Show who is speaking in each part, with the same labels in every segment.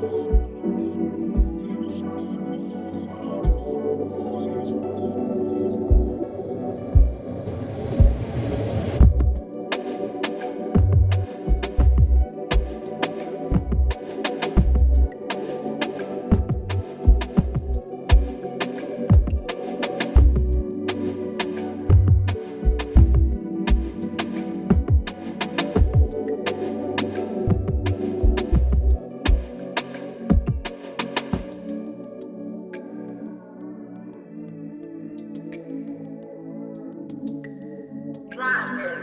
Speaker 1: Música drive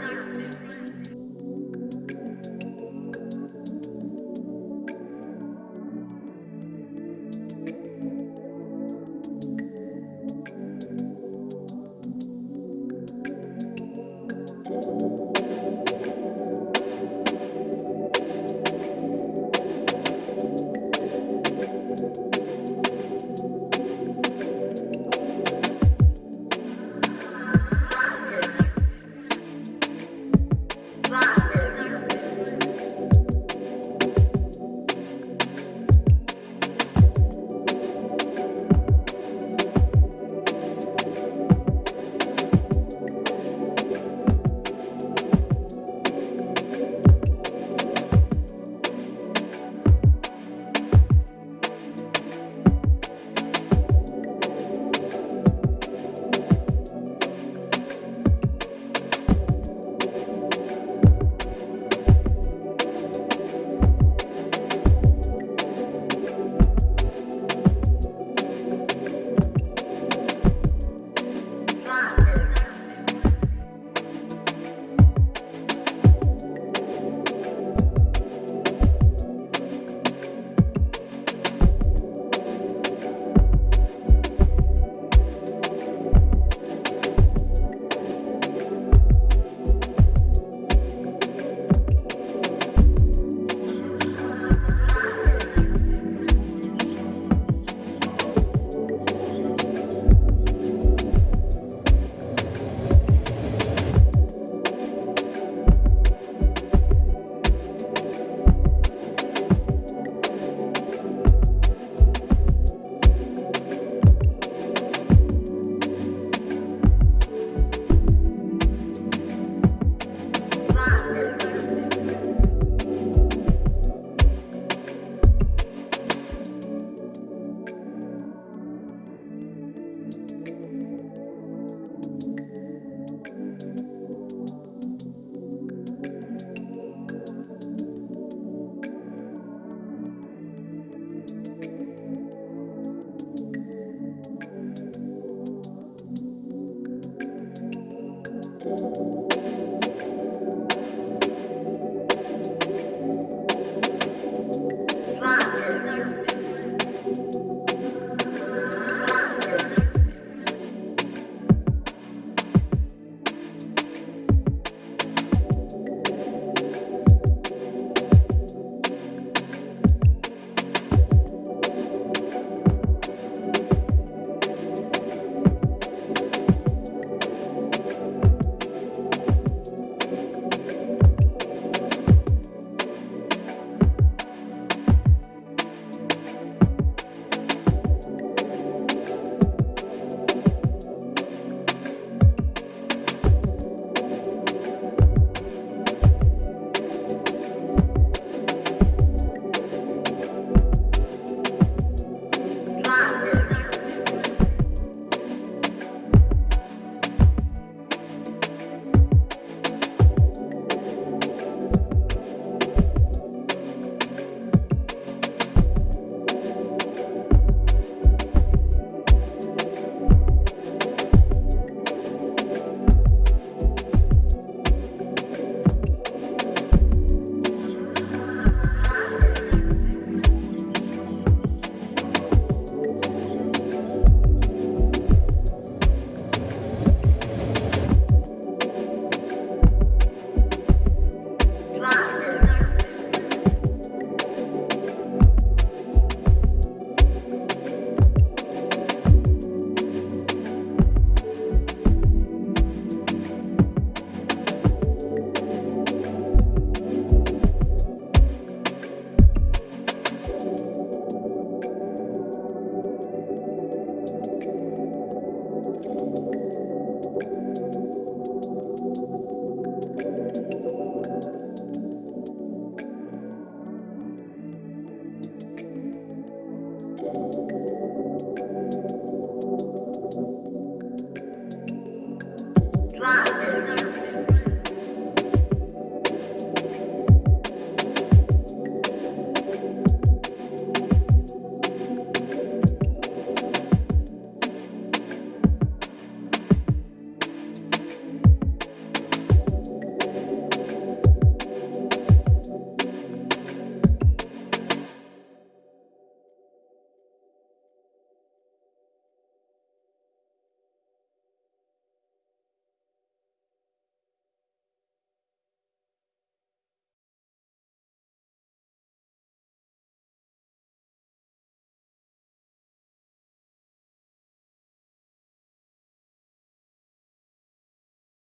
Speaker 1: thank you